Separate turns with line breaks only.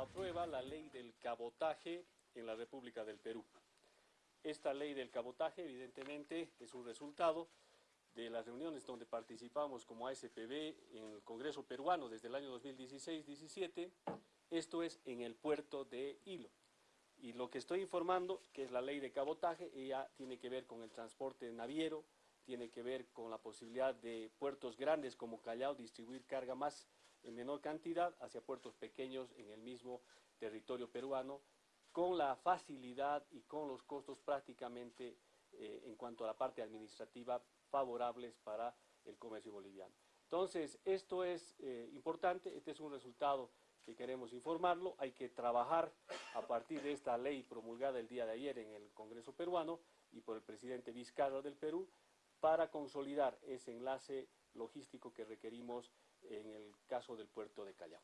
aprueba la ley del cabotaje en la República del Perú. Esta ley del cabotaje evidentemente es un resultado de las reuniones donde participamos como ASPB en el Congreso peruano desde el año 2016-17, esto es en el puerto de Hilo. Y lo que estoy informando, que es la ley de cabotaje, ella tiene que ver con el transporte naviero, tiene que ver con la posibilidad de puertos grandes como Callao distribuir carga más en menor cantidad hacia puertos pequeños en el mismo territorio peruano, con la facilidad y con los costos prácticamente eh, en cuanto a la parte administrativa favorables para el comercio boliviano. Entonces, esto es eh, importante, este es un resultado que queremos informarlo, hay que trabajar a partir de esta ley promulgada el día de ayer en el Congreso peruano y por el presidente Vizcarra del Perú, para consolidar ese enlace logístico que requerimos en el caso del puerto de Callao.